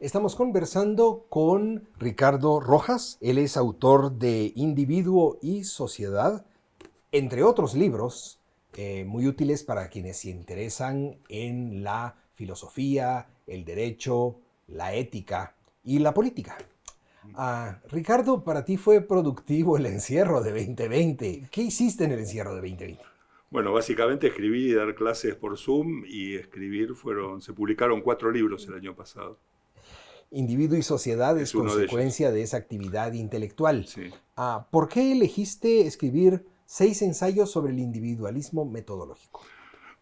Estamos conversando con Ricardo Rojas. Él es autor de Individuo y Sociedad, entre otros libros eh, muy útiles para quienes se interesan en la filosofía, el derecho, la ética y la política. Ah, Ricardo, para ti fue productivo el encierro de 2020. ¿Qué hiciste en el encierro de 2020? Bueno, básicamente escribí y dar clases por Zoom y escribir fueron, se publicaron cuatro libros el año pasado. Individuo y sociedad es, consecuencia de, esa actividad intelectual. Ah, ¿Por qué elegiste escribir seis ensayos sobre el individualismo metodológico?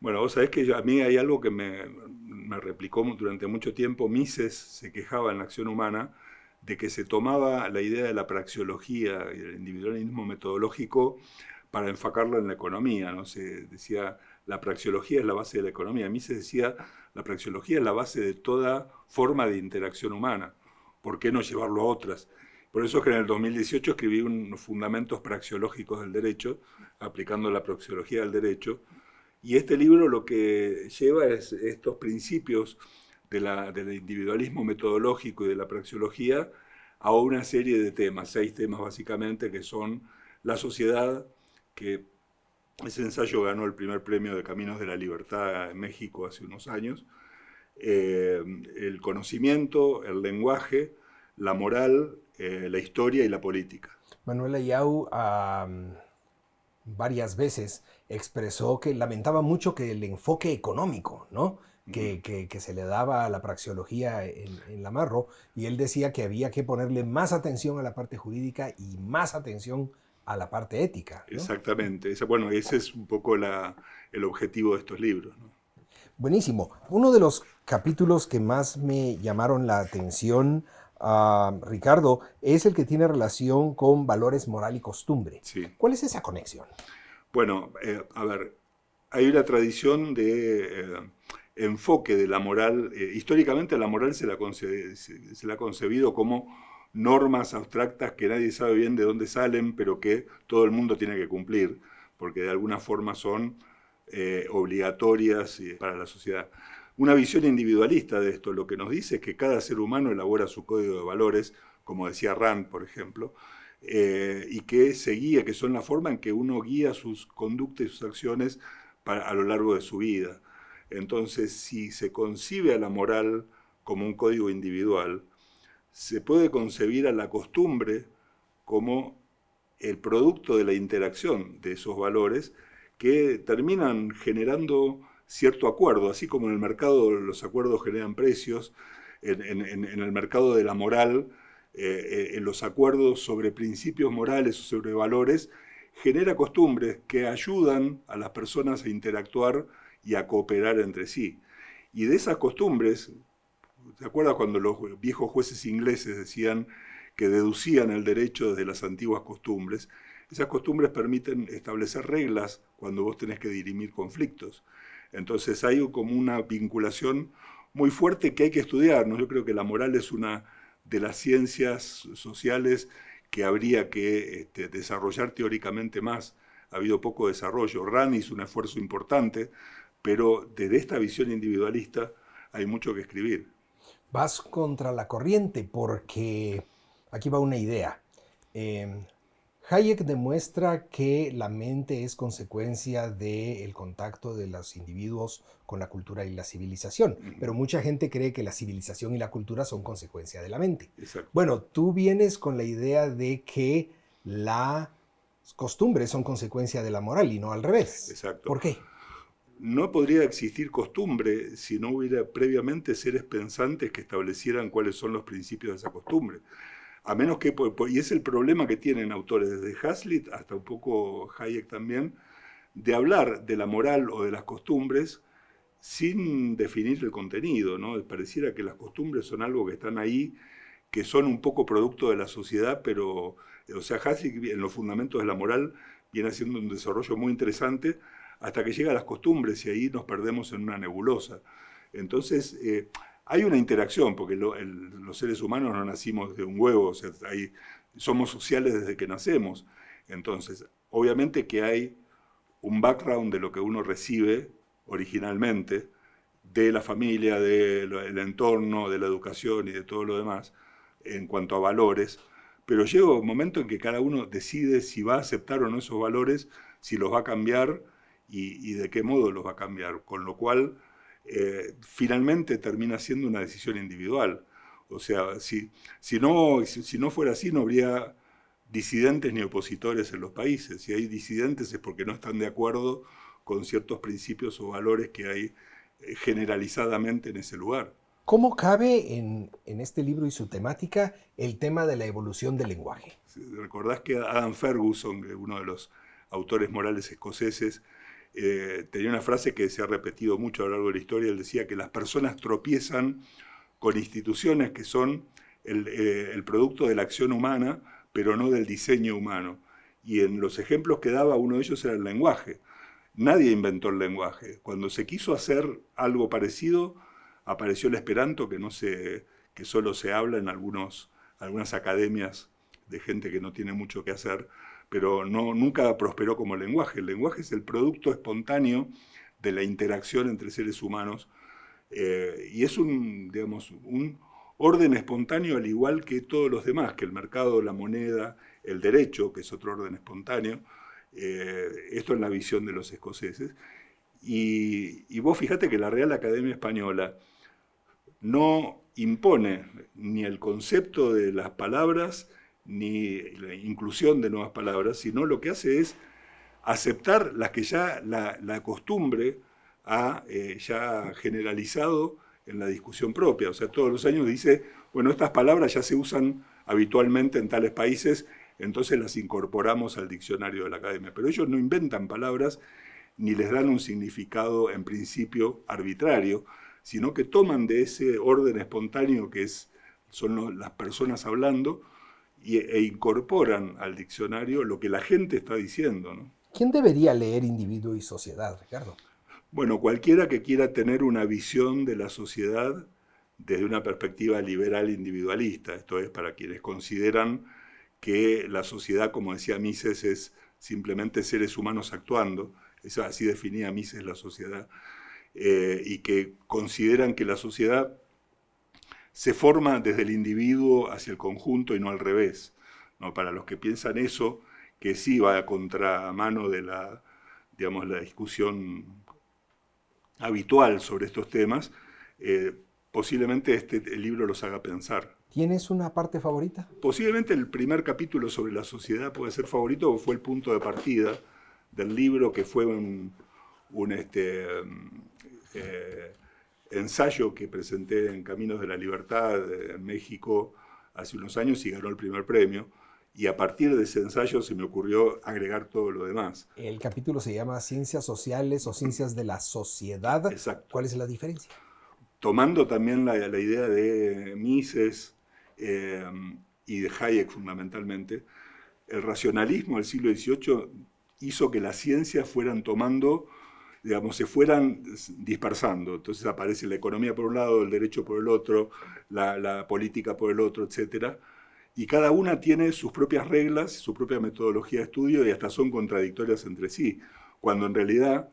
Bueno, vos sabés que a mí hay algo que me, me replicó durante mucho tiempo. Mises se quejaba en la acción humana de que se tomaba la idea de la praxeología y el individualismo metodológico para enfocarlo en la economía. ¿no? Se decía, la praxeología es la base de la economía. A mí se decía, la praxeología es la base de toda forma de interacción humana. ¿Por qué no llevarlo a otras? Por eso es que en el 2018 escribí unos fundamentos praxeológicos del derecho, aplicando la praxeología del derecho, y este libro lo que lleva es estos principios del individualismo metodológico y de la praxeología a una serie de temas, seis temas básicamente, que son la sociedad, que ese ensayo ganó el primer premio de Caminos de la Libertad en México hace unos años, eh, el conocimiento, el lenguaje, la moral, eh, la historia y la política. Manuel Ayau varias veces expresó que lamentaba mucho que el enfoque económico, ¿no? Que, que, se le daba a la praxeología en, en Lamarro, y él decía que había que ponerle más atención a la parte jurídica y más atención a la parte ética. Exactamente. bueno, ese es un poco el objetivo de estos libros. Buenísimo. Uno de los capítulos que más me llamaron la atención, uh, Ricardo, es el que tiene relación con valores moral y costumbre. ¿Cuál es esa conexión? Bueno, eh, a ver, hay una tradición de eh, enfoque de la moral. Eh, históricamente la moral se la, se la ha concebido como normas abstractas que nadie sabe bien de dónde salen, pero que todo el mundo tiene que cumplir, porque de alguna forma son eh, obligatorias para la sociedad. Una visión individualista de esto lo que nos dice es que cada ser humano elabora su código de valores, como decía Rand, por ejemplo, eh, y que se guía, que son la forma en que uno guía sus conductas y sus acciones a lo largo de su vida. Entonces, si se concibe a la moral como un código individual, se puede concebir a la costumbre como el producto de la interacción de esos valores que terminan generando cierto acuerdo, así como en el mercado los acuerdos generan precios, en, el mercado de la moral, eh, eh, en los acuerdos sobre principios morales o sobre valores, genera costumbres que ayudan a las personas a interactuar y a cooperar entre sí. Y de esas costumbres, ¿Se acuerda cuando los viejos jueces ingleses decían que deducían el derecho desde las antiguas costumbres? Esas costumbres permiten establecer reglas cuando vos tenés que dirimir conflictos. Entonces hay como una vinculación muy fuerte que hay que estudiar. Yo creo que la moral es una de las ciencias sociales que habría que este, desarrollar teóricamente más. Ha habido poco desarrollo. Rand hizo un esfuerzo importante, pero desde esta visión individualista hay mucho que escribir vas contra la corriente porque aquí va una idea. Em, Hayek demuestra que la mente es consecuencia del contacto de los individuos con la cultura y la civilización, pero mucha gente cree que la civilización y la cultura son consecuencia de la mente. Bueno, tú vienes con la idea de que las costumbres son consecuencia de la moral y no al revés. Exacto. ¿Por qué? No podría existir costumbre si no hubiera previamente seres pensantes que establecieran cuáles son los principios de esa costumbre. A menos que, y es el problema que tienen autores desde Hazlitt hasta un poco Hayek también, de hablar de la moral o de las costumbres sin definir el contenido, ¿no? Pareciera que las costumbres son algo que están ahí, que son un poco producto de la sociedad, pero, o sea, Hazlitt en los fundamentos de la moral viene haciendo un desarrollo muy interesante, hasta que llega a las costumbres y ahí nos perdemos en una nebulosa. Entonces, eh, hay una interacción, porque los seres humanos no nacimos de un huevo, somos sociales desde que nacemos. Entonces, obviamente que hay un background de lo que uno recibe originalmente, de la familia, del entorno, de la educación y de todo lo demás, en cuanto a valores, pero llega un momento en que cada uno decide si va a aceptar o no esos valores, si los va a cambiar y, de qué modo los va a cambiar, con lo cual eh, finalmente termina siendo una decisión individual. O sea, si, si, no, si, no fuera así, no habría disidentes ni opositores en los países. Si hay disidentes es porque no están de acuerdo con ciertos principios o valores que hay eh, generalizadamente en ese lugar. ¿Cómo cabe en, este libro y su temática el tema de la evolución del lenguaje? Recordás que Adam Ferguson, uno de los autores morales escoceses, eh, tenía una frase que se ha repetido mucho a lo largo de la historia, él decía que las personas tropiezan con instituciones que son el, eh, el producto de la acción humana, pero no del diseño humano. Y en los ejemplos que daba, uno de ellos era el lenguaje. Nadie inventó el lenguaje. Cuando se quiso hacer algo parecido, apareció el esperanto, que, no se, que solo se habla en algunos, algunas academias de gente que no tiene mucho que hacer, pero no, nunca prosperó como lenguaje. El lenguaje es el producto espontáneo de la interacción entre seres humanos eh, y es un, digamos, un orden espontáneo al igual que todos los demás, que el mercado, la moneda, el derecho, que es otro orden espontáneo. Eh, esto es la visión de los escoceses. Y, y vos fíjate que la Real Academia Española no impone ni el concepto de las palabras, ni la inclusión de nuevas palabras, sino lo que hace es aceptar las que ya la, costumbre ha eh, ya generalizado en la discusión propia. O sea, todos los años dice, bueno, estas palabras ya se usan habitualmente en tales países, entonces las incorporamos al diccionario de la academia. Pero ellos no inventan palabras ni les dan un significado en principio arbitrario, sino que toman de ese orden espontáneo que es, son las personas hablando e incorporan al diccionario lo que la gente está diciendo. ¿Quién debería leer Individuo y Sociedad, Ricardo? Bueno, cualquiera que quiera tener una visión de la sociedad desde una perspectiva liberal individualista, esto es, para quienes consideran que la sociedad, como decía Mises, es simplemente seres humanos actuando, eso así definía Mises la sociedad, eh, y que consideran que la sociedad se forma desde el individuo hacia el conjunto y no al revés. ¿no? Para los que piensan eso, que sí va a contramano de la, digamos, la discusión habitual sobre estos temas, eh, posiblemente este libro los haga pensar. ¿Tienes una parte favorita? Posiblemente el primer capítulo sobre la sociedad puede ser favorito, o fue el punto de partida del libro, que fue un, un este, eh, ensayo que presenté en Caminos de la Libertad en México hace unos años y ganó el primer premio. Y a partir de ese ensayo se me ocurrió agregar todo lo demás. El capítulo se llama Ciencias Sociales o Ciencias de la Sociedad. Exacto. ¿Cuál es la diferencia? Tomando también la, idea de Mises eh, y de Hayek fundamentalmente, el racionalismo del siglo XVIII hizo que las ciencias fueran tomando digamos, se fueran dispersando. Entonces aparece la economía por un lado, el derecho por el otro, la, política por el otro, etc. Y cada una tiene sus propias reglas, su propia metodología de estudio y hasta son contradictorias entre sí, cuando en realidad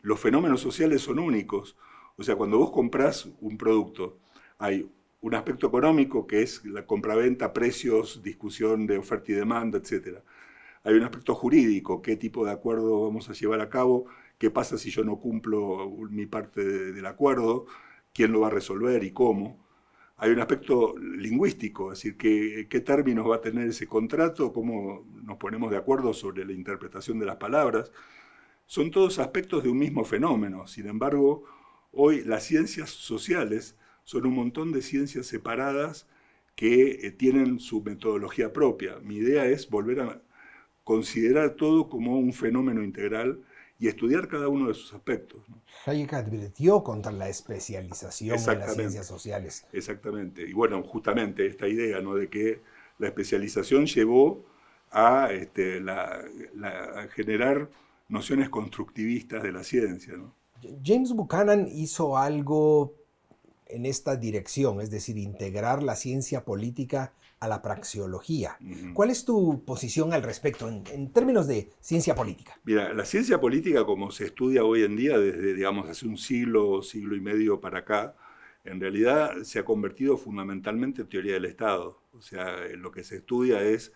los fenómenos sociales son únicos. O sea, cuando vos comprás un producto, hay un aspecto económico que es la compraventa, precios, discusión de oferta y demanda, etc. Hay un aspecto jurídico, qué tipo de acuerdo vamos a llevar a cabo, qué pasa si yo no cumplo mi parte del acuerdo, quién lo va a resolver y cómo. Hay un aspecto lingüístico, es decir, qué, qué términos va a tener ese contrato, cómo nos ponemos de acuerdo sobre la interpretación de las palabras. Son todos aspectos de un mismo fenómeno. Sin embargo, hoy las ciencias sociales son un montón de ciencias separadas que eh, tienen su metodología propia. Mi idea es volver a considerar todo como un fenómeno integral y estudiar cada uno de sus aspectos. Hayek advirtió contra la especialización en las ciencias sociales. Exactamente. Y bueno, justamente esta idea ¿no? de que la especialización llevó a, este, generar nociones constructivistas de la ciencia. James Buchanan hizo algo en esta dirección, es decir, integrar la ciencia política a la praxeología. ¿Cuál es tu posición al respecto en, términos de ciencia política? Mira, la ciencia política como se estudia hoy en día desde, digamos, hace un siglo, siglo y medio para acá, en realidad se ha convertido fundamentalmente en teoría del Estado. O sea, lo que se estudia es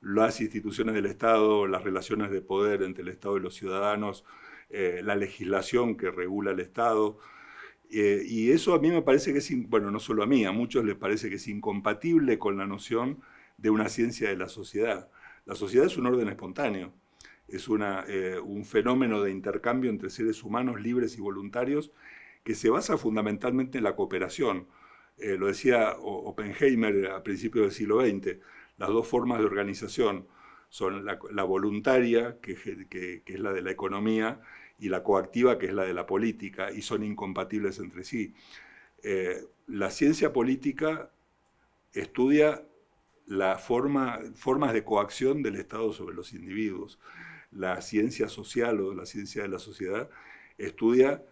las instituciones del Estado, las relaciones de poder entre el Estado y los ciudadanos, eh, la legislación que regula el Estado, eh, y eso a mí me parece que es, bueno, no solo a mí, a muchos les parece que es incompatible con la noción de una ciencia de la sociedad. La sociedad es un orden espontáneo, es una, eh, un fenómeno de intercambio entre seres humanos libres y voluntarios que se basa fundamentalmente en la cooperación. Eh, lo decía Oppenheimer a principios del siglo XX, las dos formas de organización son la, voluntaria, que, que es la de la economía, y la coactiva, que es la de la política, y son incompatibles entre sí. Eh, la ciencia política estudia la forma, formas de coacción del Estado sobre los individuos. La ciencia social o la ciencia de la sociedad estudia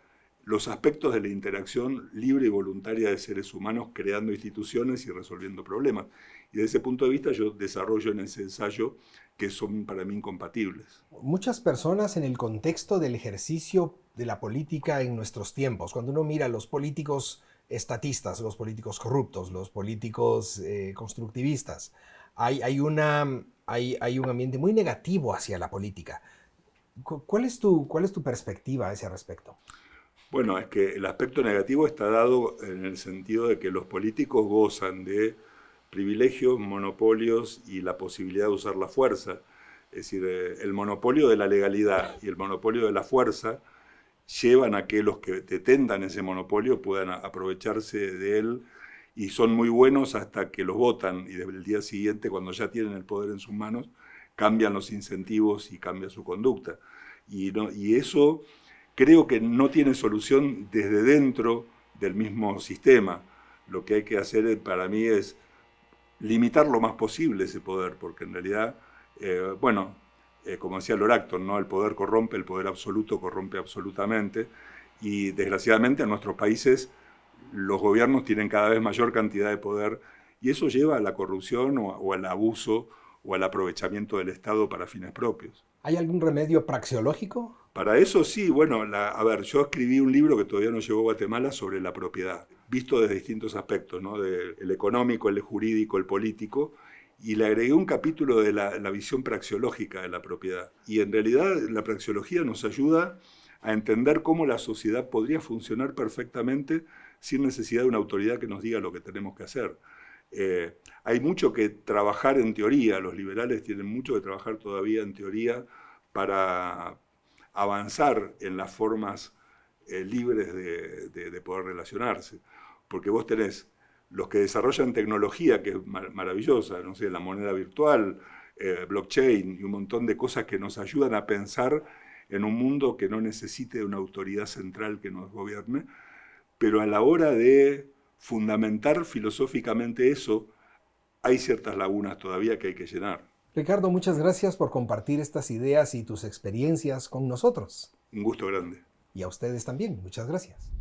los aspectos de la interacción libre y voluntaria de seres humanos creando instituciones y resolviendo problemas. Y desde ese punto de vista yo desarrollo en ese ensayo que son para mí incompatibles. Muchas personas en el contexto del ejercicio de la política en nuestros tiempos, cuando uno mira a los políticos estatistas, los políticos corruptos, los políticos eh, constructivistas, hay, hay, un ambiente muy negativo hacia la política. ¿Cuál es, tu, ¿Cuál es tu perspectiva a ese respecto? Bueno, es que el aspecto negativo está dado en el sentido de que los políticos gozan de privilegios, monopolios y la posibilidad de usar la fuerza. Es decir, eh, el monopolio de la legalidad y el monopolio de la fuerza llevan a que los que detentan ese monopolio puedan aprovecharse de él y son muy buenos hasta que los votan y desde el día siguiente, cuando ya tienen el poder en sus manos, cambian los incentivos y cambia su conducta. Y, y eso creo que no tiene solución desde dentro del mismo sistema. Lo que hay que hacer eh, para mí es limitar lo más posible ese poder, porque en realidad, eh, bueno, eh, como decía Loracton, ¿no? el poder corrompe, el poder absoluto corrompe absolutamente, y desgraciadamente en nuestros países los gobiernos tienen cada vez mayor cantidad de poder, y eso lleva a la corrupción o al abuso o al aprovechamiento del Estado para fines propios. ¿Hay algún remedio praxeológico? Para eso sí, bueno, a ver, yo escribí un libro que todavía no llegó a Guatemala sobre la propiedad, visto desde distintos aspectos, ¿no? el económico, el jurídico, el político, y le agregué un capítulo de la, la, visión praxeológica de la propiedad. Y en realidad la praxeología nos ayuda a entender cómo la sociedad podría funcionar perfectamente sin necesidad de una autoridad que nos diga lo que tenemos que hacer. Eh, hay mucho que trabajar en teoría, los liberales tienen mucho que trabajar todavía en teoría para, avanzar en las formas eh, libres de, poder relacionarse. Porque vos tenés los que desarrollan tecnología, que es maravillosa, no sé, la moneda virtual, eh, blockchain y un montón de cosas que nos ayudan a pensar en un mundo que no necesite de una autoridad central que nos gobierne, pero a la hora de fundamentar filosóficamente eso, hay ciertas lagunas todavía que hay que llenar. Ricardo, muchas gracias por compartir estas ideas y tus experiencias con nosotros. Un gusto grande. Y a ustedes también, muchas gracias.